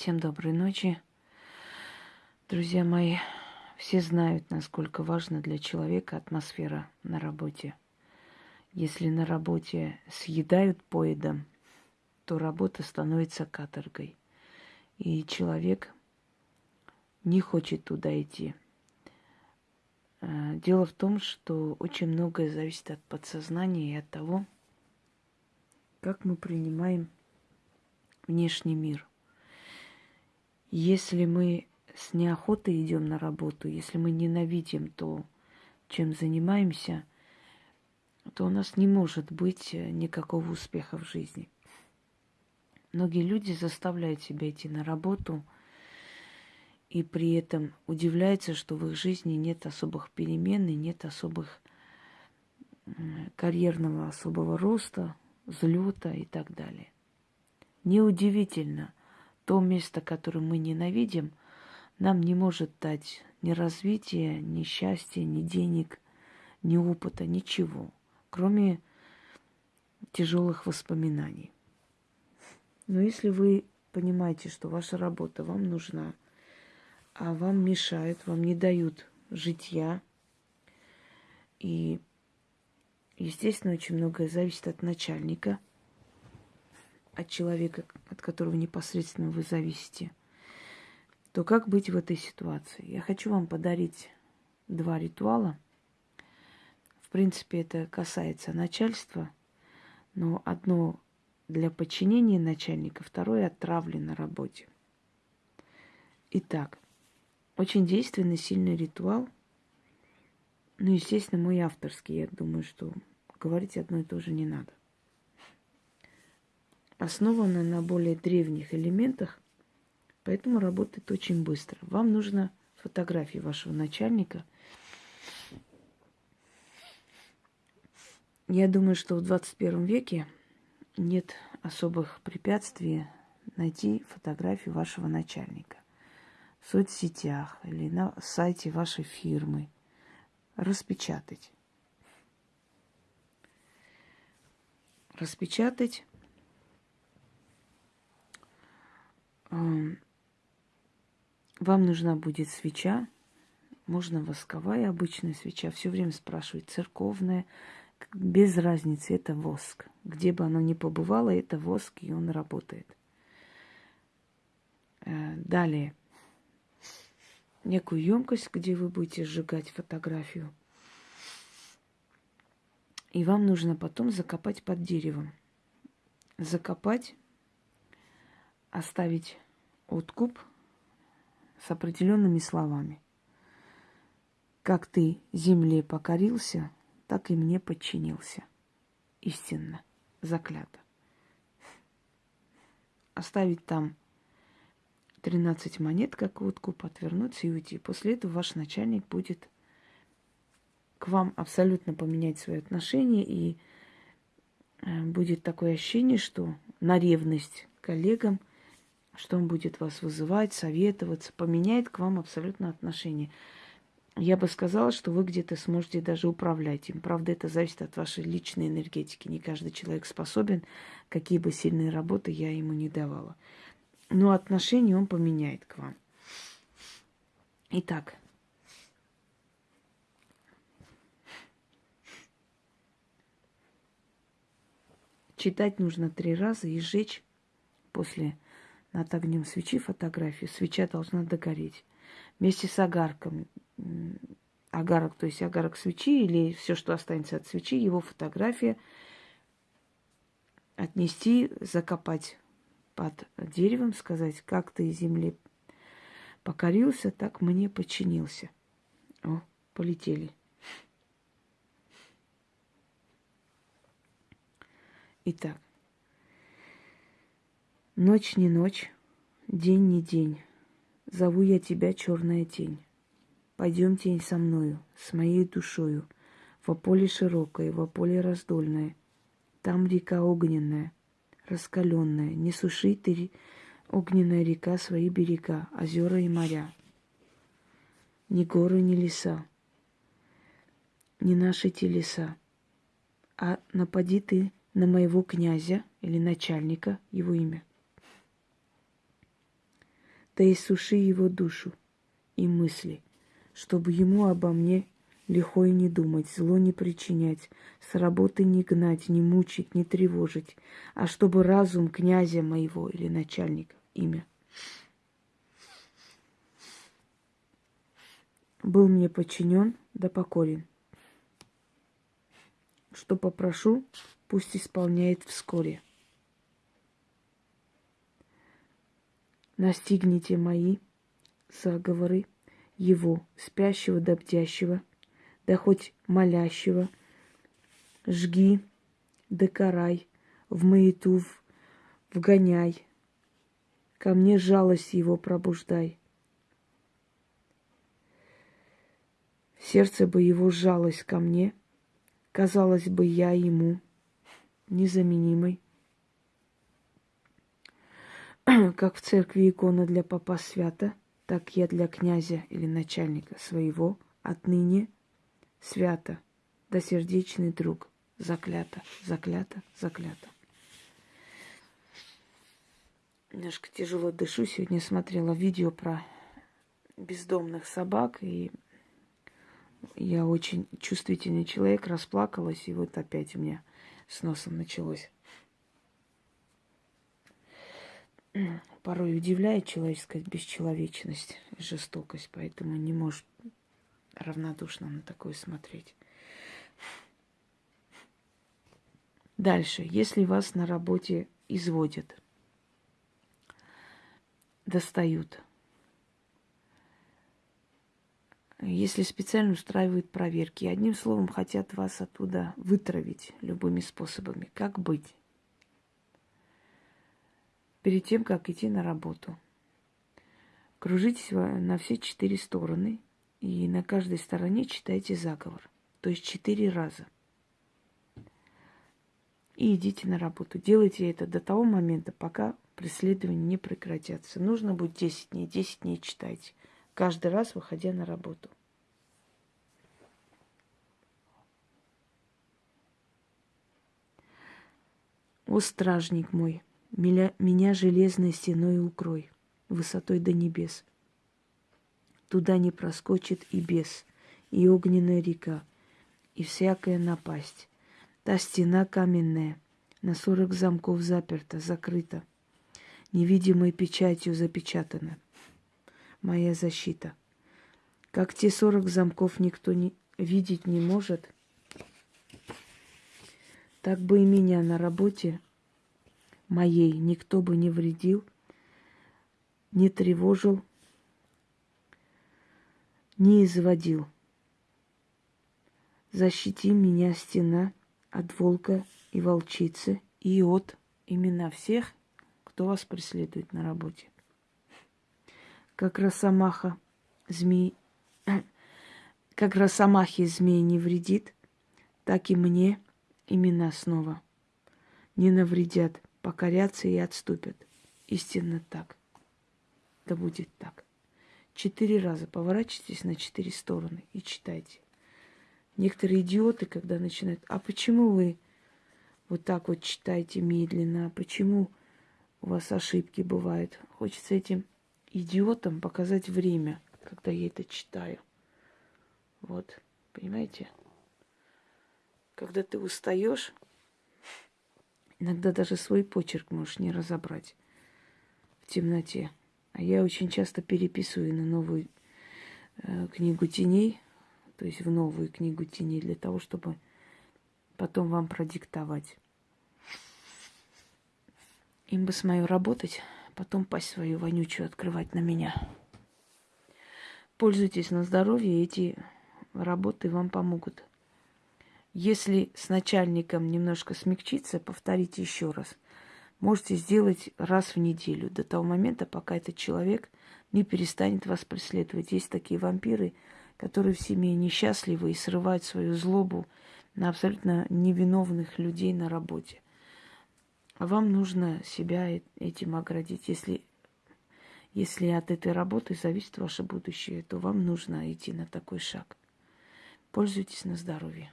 Всем доброй ночи. Друзья мои, все знают, насколько важна для человека атмосфера на работе. Если на работе съедают поедом, то работа становится каторгой. И человек не хочет туда идти. Э, дело в том, что очень многое зависит от подсознания и от того, как мы принимаем внешний мир. Если мы с неохотой идем на работу, если мы ненавидим то, чем занимаемся, то у нас не может быть никакого успеха в жизни. Многие люди заставляют себя идти на работу и при этом удивляются, что в их жизни нет особых перемен и нет особых карьерного особого роста, взлета и так далее. Неудивительно, то место, которое мы ненавидим, нам не может дать ни развития, ни счастья, ни денег, ни опыта, ничего, кроме тяжелых воспоминаний. Но если вы понимаете, что ваша работа вам нужна, а вам мешают, вам не дают житья, и, естественно, очень многое зависит от начальника – от человека, от которого непосредственно вы зависите, то как быть в этой ситуации? Я хочу вам подарить два ритуала. В принципе, это касается начальства, но одно для подчинения начальника, второе от травли на работе. Итак, очень действенный, сильный ритуал. Ну, естественно, мой авторский. Я думаю, что говорить одно и то же не надо основана на более древних элементах, поэтому работает очень быстро. Вам нужно фотографии вашего начальника. Я думаю, что в 21 веке нет особых препятствий найти фотографию вашего начальника в соцсетях или на сайте вашей фирмы, распечатать. Распечатать Вам нужна будет свеча, можно восковая обычная свеча, все время спрашивать, церковная, без разницы, это воск. Где бы оно ни побывало, это воск, и он работает. Э, далее. Некую емкость, где вы будете сжигать фотографию. И вам нужно потом закопать под деревом. Закопать оставить откуп с определенными словами. Как ты земле покорился, так и мне подчинился. Истинно, заклято. Оставить там 13 монет, как откуп, отвернуться и уйти. После этого ваш начальник будет к вам абсолютно поменять свои отношения, и э, будет такое ощущение, что на ревность коллегам что он будет вас вызывать, советоваться, поменяет к вам абсолютно отношение. Я бы сказала, что вы где-то сможете даже управлять им. Правда, это зависит от вашей личной энергетики. Не каждый человек способен, какие бы сильные работы я ему не давала. Но отношение он поменяет к вам. Итак, читать нужно три раза и сжечь после над огнем свечи фотографию, свеча должна догореть. Вместе с огарком, огарок, то есть огарок свечи или все, что останется от свечи, его фотография отнести, закопать под деревом, сказать, как ты земле покорился, так мне подчинился. О, полетели. Итак, Ночь не ночь, день не день. Зову я тебя, черная тень. Пойдем, тень, со мною, с моей душою, во поле широкое, во поле раздольное. Там река огненная, раскаленная. Не суши ты, огненная река, свои берега, озера и моря. Ни горы, ни леса, ни наши телеса. А напади ты на моего князя или начальника, его имя Ты иссуши его душу и мысли, чтобы ему обо мне лихо и не думать, зло не причинять, с работы не гнать, не мучить, не тревожить, а чтобы разум князя моего или начальника, имя, был мне подчинен да покорен. Что попрошу, пусть исполняет вскоре. Настигните мои заговоры его, спящего да бдящего, да хоть молящего, жги да карай, в маяту вгоняй, ко мне жалость его пробуждай. Сердце бы его сжалось ко мне, казалось бы, я ему незаменимой. Как в церкви икона для папа свята, так я для князя или начальника своего отныне свято, да сердечный друг, заклято, заклято, заклято. Немножко тяжело дышу. Сегодня смотрела видео про бездомных собак, и я очень чувствительный человек, расплакалась, и вот опять у меня с носом началось. Порой удивляет человеческая бесчеловечность и жестокость, поэтому не может равнодушно на такое смотреть. Дальше. Если вас на работе изводят, достают, если специально устраивают проверки, одним словом хотят вас оттуда вытравить любыми способами, как быть? Перед тем, как идти на работу, кружитесь на все четыре стороны и на каждой стороне читайте заговор. То есть четыре раза. И идите на работу. Делайте это до того момента, пока преследования не прекратятся. Нужно будет 10 дней, 10 дней читайте. Каждый раз выходя на работу. О, стражник мой, меня, меня железной стеной укрой, высотой до небес – Туда не проскочит и бес, и огненная река, и всякая напасть. Та стена каменная, на сорок замков заперта, закрыта, невидимой печатью запечатана. Моя защита. Как те сорок замков никто не, видеть не может, так бы и меня на работе моей никто бы не вредил, не тревожил, не изводил. Защити меня, стена, от волка и волчицы и от имена всех, кто вас преследует на работе. Как росомаха змей, как росомахи змей не вредит, так и мне имена снова не навредят, покорятся и отступят. Истинно так. Да будет так. Четыре раза поворачивайтесь на четыре стороны и читайте. Некоторые идиоты, когда начинают, а почему вы вот так вот читаете медленно, а почему у вас ошибки бывают? Хочется этим идиотам показать время, когда я это читаю. Вот, понимаете? Когда ты устаешь, иногда даже свой почерк можешь не разобрать в темноте. А я очень часто переписываю на новую э, книгу теней, то есть в новую книгу теней, для того, чтобы потом вам продиктовать. Им бы с моей работать, потом пасть свою вонючую открывать на меня. Пользуйтесь на здоровье, эти работы вам помогут. Если с начальником немножко смягчиться, повторите еще раз – можете сделать раз в неделю, до того момента, пока этот человек не перестанет вас преследовать. Есть такие вампиры, которые в семье несчастливы и срывают свою злобу на абсолютно невиновных людей на работе. А вам нужно себя этим оградить. Если, если от этой работы зависит ваше будущее, то вам нужно идти на такой шаг. Пользуйтесь на здоровье.